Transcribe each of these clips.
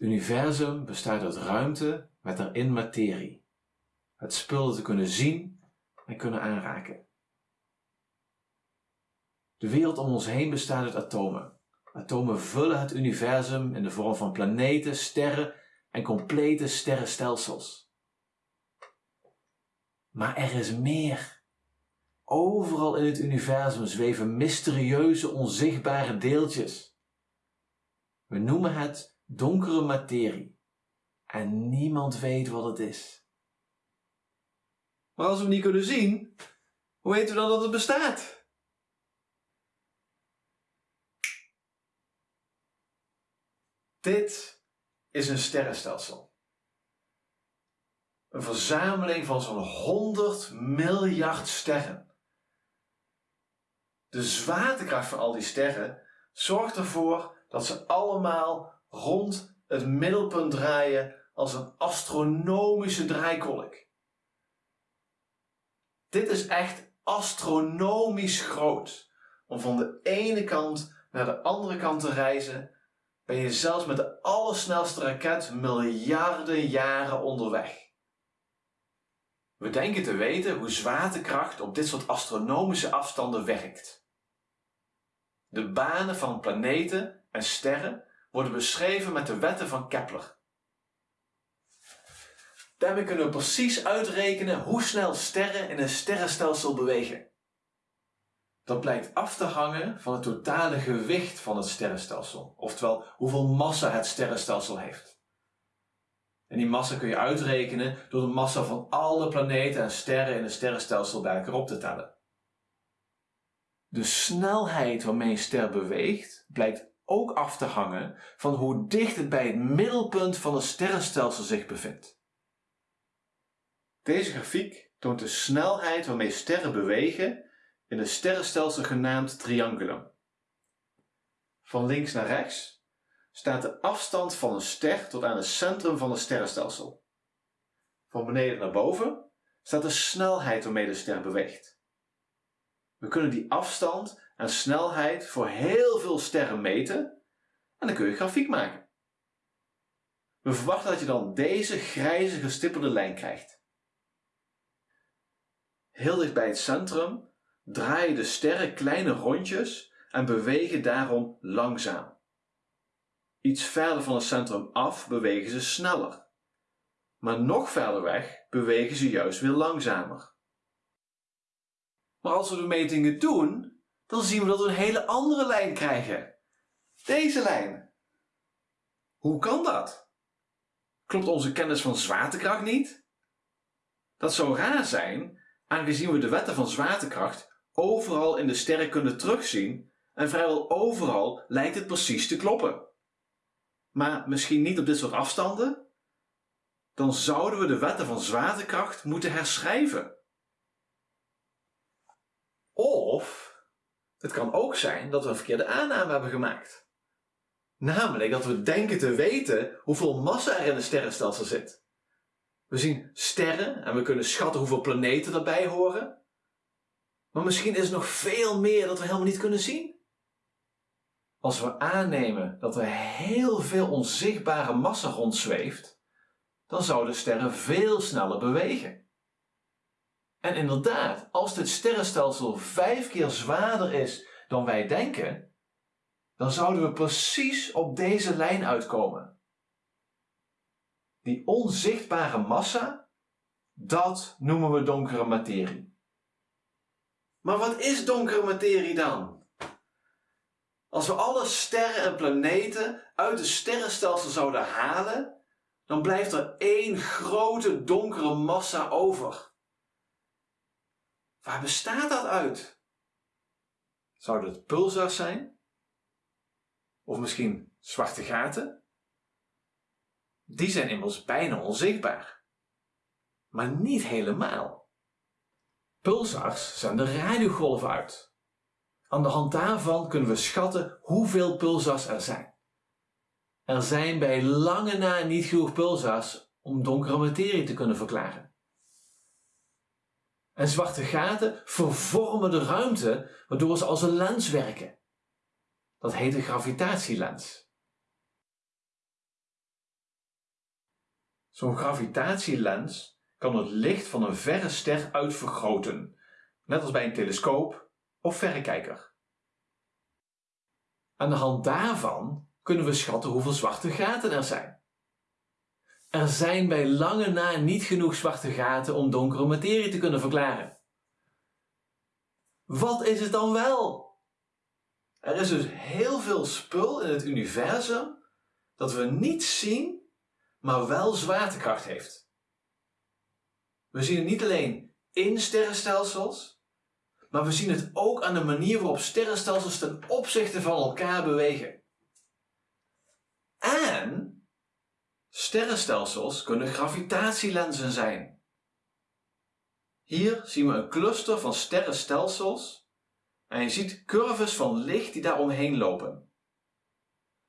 universum bestaat uit ruimte met daarin materie. Het spul te kunnen zien en kunnen aanraken. De wereld om ons heen bestaat uit atomen. Atomen vullen het universum in de vorm van planeten, sterren en complete sterrenstelsels. Maar er is meer. Overal in het universum zweven mysterieuze, onzichtbare deeltjes. We noemen het donkere materie. En niemand weet wat het is. Maar als we het niet kunnen zien, hoe weten we dan dat het bestaat? Dit is een sterrenstelsel. Een verzameling van zo'n 100 miljard sterren. De zwaartekracht van al die sterren zorgt ervoor dat ze allemaal rond het middelpunt draaien als een astronomische draaikolk. Dit is echt astronomisch groot. Om van de ene kant naar de andere kant te reizen, ben je zelfs met de allersnelste raket miljarden jaren onderweg. We denken te weten hoe zwaartekracht op dit soort astronomische afstanden werkt. De banen van planeten en sterren worden beschreven met de wetten van Kepler. Daarmee kunnen we precies uitrekenen hoe snel sterren in een sterrenstelsel bewegen. Dat blijkt af te hangen van het totale gewicht van het sterrenstelsel, oftewel hoeveel massa het sterrenstelsel heeft. En die massa kun je uitrekenen door de massa van alle planeten en sterren in het sterrenstelsel bij elkaar op te tellen. De snelheid waarmee een ster beweegt blijkt ook af te hangen van hoe dicht het bij het middelpunt van het sterrenstelsel zich bevindt. Deze grafiek toont de snelheid waarmee sterren bewegen in een sterrenstelsel genaamd triangulum. Van links naar rechts staat de afstand van een ster tot aan het centrum van het sterrenstelsel. Van beneden naar boven staat de snelheid waarmee de ster beweegt. We kunnen die afstand en snelheid voor heel veel sterren meten en dan kun je grafiek maken. We verwachten dat je dan deze grijze gestippelde lijn krijgt. Heel dicht bij het centrum draaien de sterren kleine rondjes en bewegen daarom langzaam. Iets verder van het centrum af bewegen ze sneller. Maar nog verder weg bewegen ze juist weer langzamer. Maar als we de metingen doen, dan zien we dat we een hele andere lijn krijgen. Deze lijn. Hoe kan dat? Klopt onze kennis van zwaartekracht niet? Dat zou raar zijn, aangezien we de wetten van zwaartekracht overal in de sterren kunnen terugzien en vrijwel overal lijkt het precies te kloppen. Maar misschien niet op dit soort afstanden? Dan zouden we de wetten van zwaartekracht moeten herschrijven. Of het kan ook zijn dat we een verkeerde aanname hebben gemaakt. Namelijk dat we denken te weten hoeveel massa er in een sterrenstelsel zit. We zien sterren en we kunnen schatten hoeveel planeten erbij horen. Maar misschien is er nog veel meer dat we helemaal niet kunnen zien. Als we aannemen dat er heel veel onzichtbare massa rondzweeft, dan zouden sterren veel sneller bewegen. En inderdaad, als dit sterrenstelsel vijf keer zwaarder is dan wij denken, dan zouden we precies op deze lijn uitkomen. Die onzichtbare massa, dat noemen we donkere materie. Maar wat is donkere materie dan? Als we alle sterren en planeten uit het sterrenstelsel zouden halen, dan blijft er één grote donkere massa over. Waar bestaat dat uit? Zouden het pulsars zijn? Of misschien zwarte gaten? Die zijn immers bijna onzichtbaar. Maar niet helemaal. Pulsars zenden radiogolven uit. Aan de hand daarvan kunnen we schatten hoeveel pulsars er zijn. Er zijn bij lange na niet genoeg pulsars om donkere materie te kunnen verklaren. En zwarte gaten vervormen de ruimte waardoor ze als een lens werken. Dat heet een gravitatielens. Zo'n gravitatielens kan het licht van een verre ster uitvergroten, net als bij een telescoop of verrekijker. Aan de hand daarvan kunnen we schatten hoeveel zwarte gaten er zijn. Er zijn bij lange na niet genoeg zwarte gaten om donkere materie te kunnen verklaren. Wat is het dan wel? Er is dus heel veel spul in het universum dat we niet zien, maar wel zwaartekracht heeft. We zien het niet alleen in sterrenstelsels, maar we zien het ook aan de manier waarop sterrenstelsels ten opzichte van elkaar bewegen. En sterrenstelsels kunnen gravitatielenzen zijn. Hier zien we een cluster van sterrenstelsels en je ziet curves van licht die daar omheen lopen.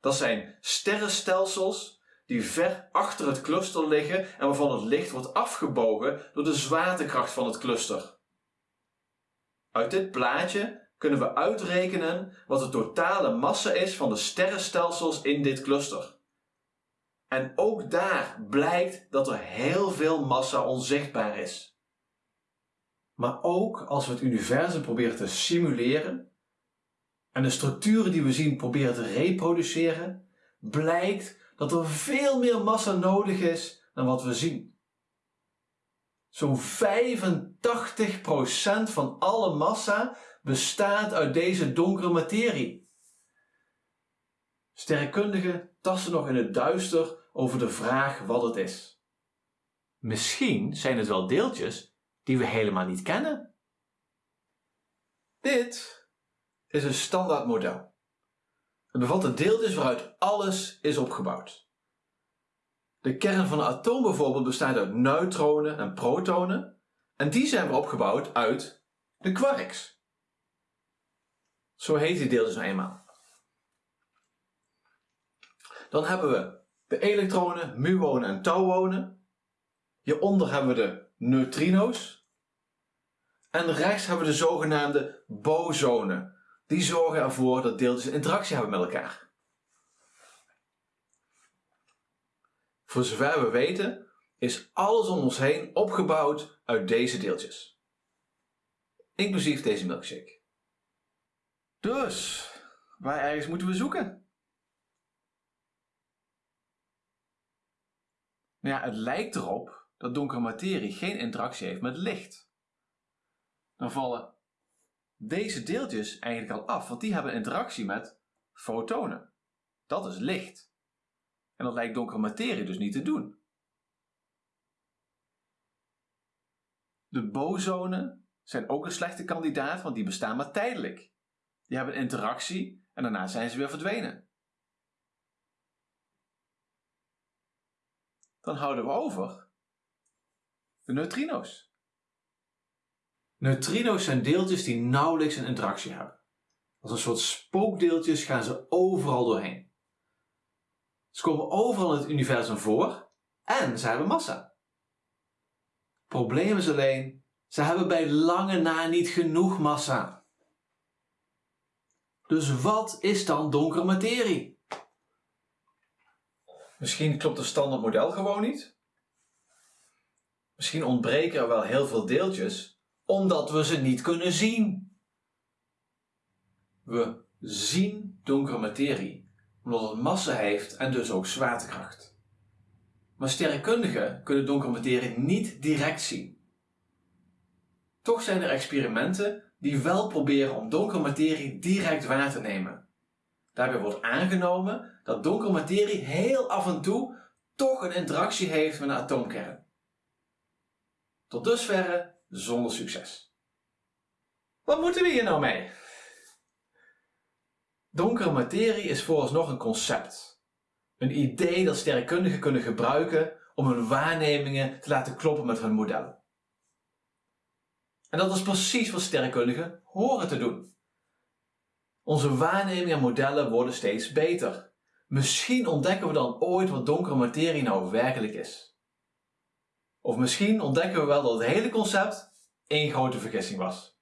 Dat zijn sterrenstelsels die ver achter het cluster liggen en waarvan het licht wordt afgebogen door de zwaartekracht van het cluster. Uit dit plaatje kunnen we uitrekenen wat de totale massa is van de sterrenstelsels in dit cluster. En ook daar blijkt dat er heel veel massa onzichtbaar is. Maar ook als we het universum proberen te simuleren en de structuren die we zien proberen te reproduceren, blijkt dat er veel meer massa nodig is dan wat we zien. Zo'n 85% van alle massa bestaat uit deze donkere materie. Sterrenkundigen tasten nog in het duister over de vraag wat het is. Misschien zijn het wel deeltjes die we helemaal niet kennen. Dit is een standaard model. Het bevat de deeltjes waaruit alles is opgebouwd. De kern van een atoom bijvoorbeeld bestaat uit neutronen en protonen en die zijn weer opgebouwd uit de quarks. Zo heet die deeltjes nou eenmaal. Dan hebben we de elektronen, muonen en tauonen. Hieronder hebben we de neutrino's. En rechts hebben we de zogenaamde bosonen. Die zorgen ervoor dat deeltjes interactie hebben met elkaar. Voor zover we weten is alles om ons heen opgebouwd uit deze deeltjes. Inclusief deze milkshake. Dus, waar ergens moeten we zoeken? Nou ja, het lijkt erop dat donkere materie geen interactie heeft met licht. Dan vallen deze deeltjes eigenlijk al af, want die hebben interactie met fotonen. Dat is licht. En dat lijkt donkere materie dus niet te doen. De bosonen zijn ook een slechte kandidaat, want die bestaan maar tijdelijk. Die hebben interactie en daarna zijn ze weer verdwenen. Dan houden we over de neutrino's. Neutrino's zijn deeltjes die nauwelijks een interactie hebben. Als een soort spookdeeltjes gaan ze overal doorheen. Ze komen overal in het universum voor en ze hebben massa. Probleem is alleen, ze hebben bij lange na niet genoeg massa. Dus wat is dan donkere materie? Misschien klopt het standaard model gewoon niet. Misschien ontbreken er wel heel veel deeltjes, omdat we ze niet kunnen zien. We zien donkere materie, omdat het massa heeft en dus ook zwaartekracht. Maar sterrenkundigen kunnen donkere materie niet direct zien. Toch zijn er experimenten die wel proberen om donkere materie direct waar te nemen. Daarbij wordt aangenomen dat donkere materie heel af en toe toch een interactie heeft met een atoomkern. Tot dusverre zonder succes. Wat moeten we hier nou mee? Donkere materie is vooralsnog een concept. Een idee dat sterrenkundigen kunnen gebruiken om hun waarnemingen te laten kloppen met hun modellen. En dat is precies wat sterrenkundigen horen te doen. Onze waarnemingen en modellen worden steeds beter. Misschien ontdekken we dan ooit wat donkere materie nou werkelijk is. Of misschien ontdekken we wel dat het hele concept één grote vergissing was.